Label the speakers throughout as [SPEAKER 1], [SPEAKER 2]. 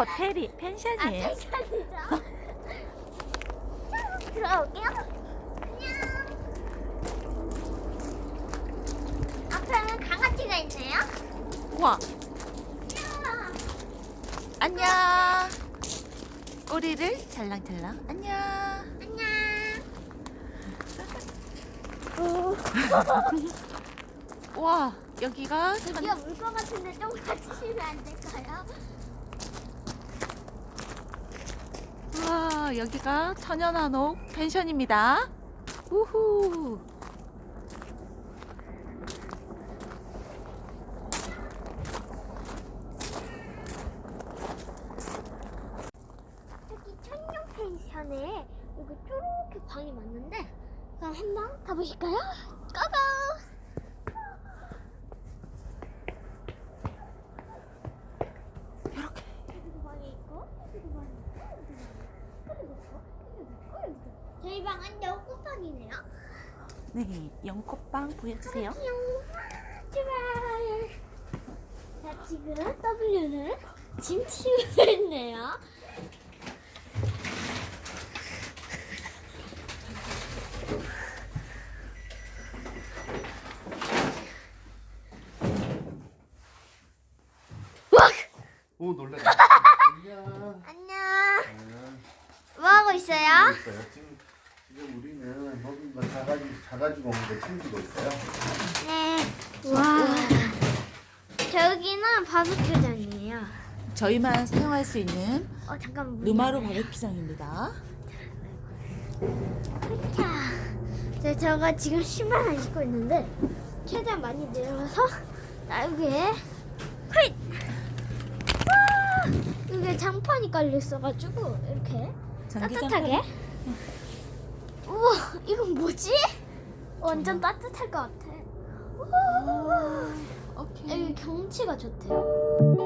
[SPEAKER 1] 호텔이
[SPEAKER 2] 아,
[SPEAKER 1] 펜션이에요.
[SPEAKER 2] 펜션이죠. 들어올게요. 안녕. 앞에는 강아지가 있네요.
[SPEAKER 1] 우와,
[SPEAKER 2] 안녕.
[SPEAKER 1] 꼬리를 잘랑잘랑. 안녕.
[SPEAKER 2] 안녕.
[SPEAKER 1] 우와, 여기가 천,
[SPEAKER 2] 드디어 물것 같은데 좀 가주시면 안 될까요?
[SPEAKER 1] 우 와, 여기가 천연한옥 펜션입니다. 우후.
[SPEAKER 2] 저기 천년 펜션에 여기 쪼렇게 방이 많은데 그럼 한번 가보실까요? 고고!
[SPEAKER 1] 이렇게.
[SPEAKER 2] 여기도 방이 있고 여기도 방이 있고 여기도 있고 여기도 있고 여기도 있고 저희 방은 여구방이네요
[SPEAKER 1] 네, 연꽃빵 보여주세요.
[SPEAKER 2] 출발 자 지금 W는 짐 치우고 있네요
[SPEAKER 3] 오 놀래. 안녕.
[SPEAKER 2] 안녕 뭐 하고 있어요?
[SPEAKER 3] 사가지고 온거 챙기고 있어요.
[SPEAKER 2] 네. 와. 저기는 바베큐장이에요.
[SPEAKER 1] 저희만 사용할 수 있는
[SPEAKER 2] 어 잠깐 문
[SPEAKER 1] 루마루. 바베큐장입니다.
[SPEAKER 2] 자, 네, 저가 지금 신발을 신고 있는데 최대한 많이 내려서 휘! 와! 이게 장판이 깔려 있어가지고 이렇게 따뜻하게. 우와, 이건 뭐지? 완전 따뜻할 것 같아. 우와.
[SPEAKER 1] 오케이.
[SPEAKER 2] 여기 경치가 좋대요.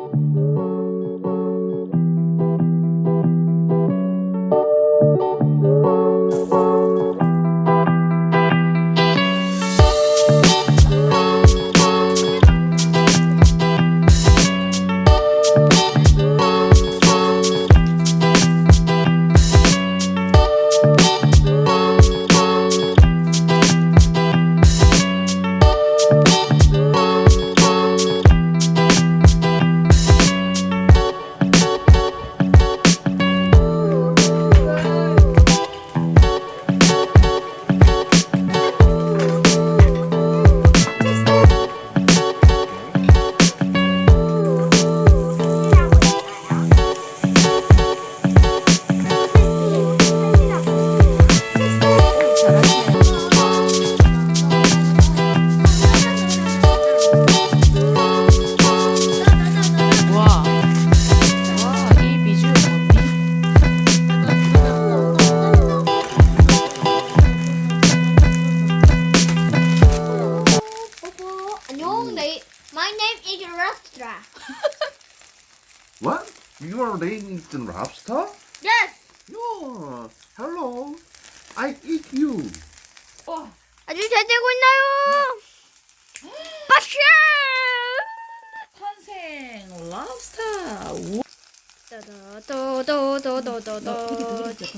[SPEAKER 3] Laying eating lobster?
[SPEAKER 2] Yes.
[SPEAKER 3] No. Hello. I eat you.
[SPEAKER 1] 와,
[SPEAKER 2] 아주 잘 되고 있나요? 빠샤!
[SPEAKER 1] 탄생 랍스터. 우와.
[SPEAKER 2] 도도도도도도도.
[SPEAKER 1] 너 되게 되게 되게.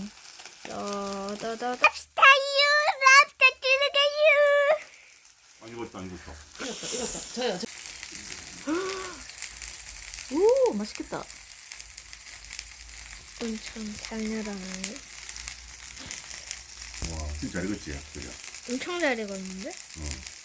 [SPEAKER 2] 도도도도. 랍스타유, 랍스타 들어가유.
[SPEAKER 3] 안 익었다, 안 익었다.
[SPEAKER 1] 익었다, 익었다. 저요, 저. 오, 맛있겠다.
[SPEAKER 2] 엄청 장렬하네.
[SPEAKER 3] 와, 진짜 잘 익었지, 그죠?
[SPEAKER 2] 엄청 잘 익었는데?
[SPEAKER 3] 어.